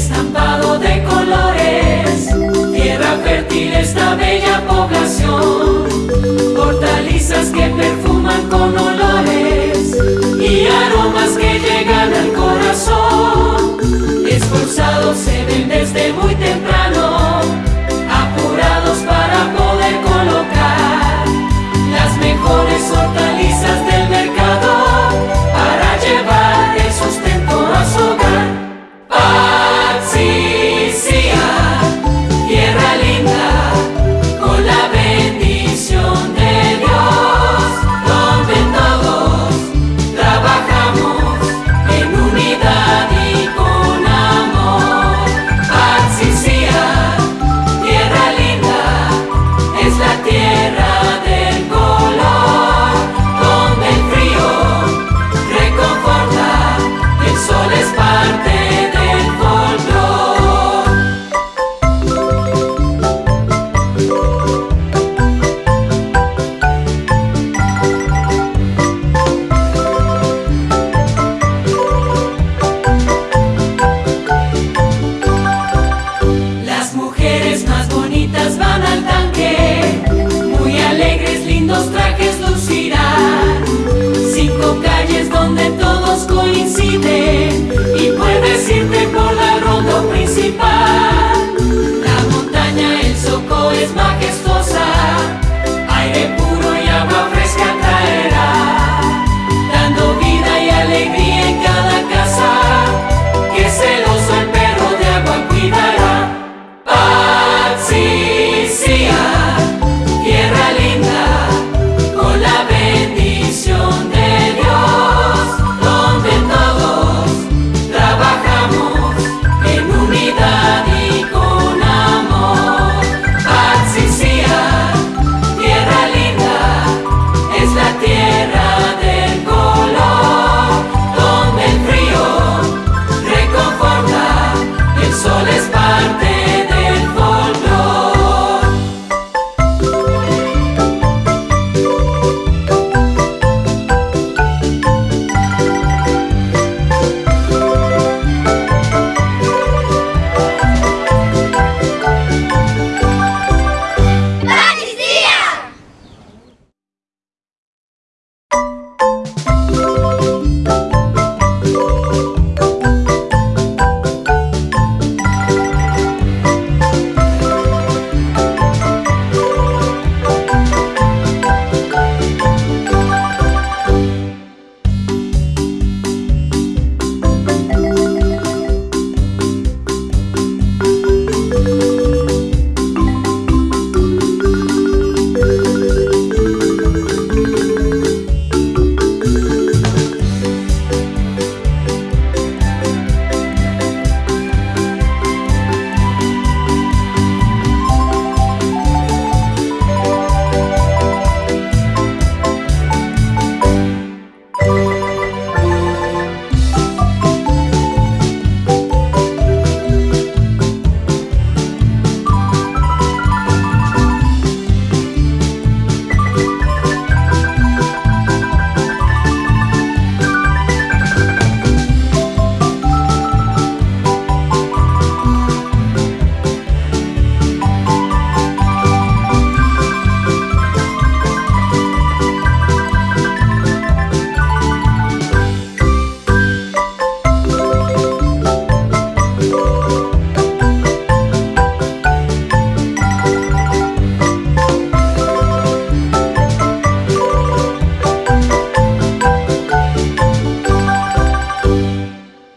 estampado de colores, tierra fértil esta bella población, hortalizas que perfuman. cinco calles donde todos coinciden y puedes irte por la ronda principal. La montaña El Soco es majestuosa.